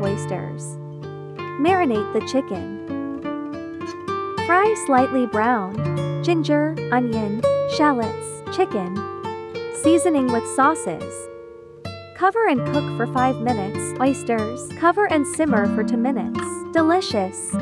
oysters. Marinate the chicken. Fry slightly brown. Ginger, onion, shallots, chicken. Seasoning with sauces. Cover and cook for 5 minutes. Oysters. Cover and simmer for 2 minutes. Delicious.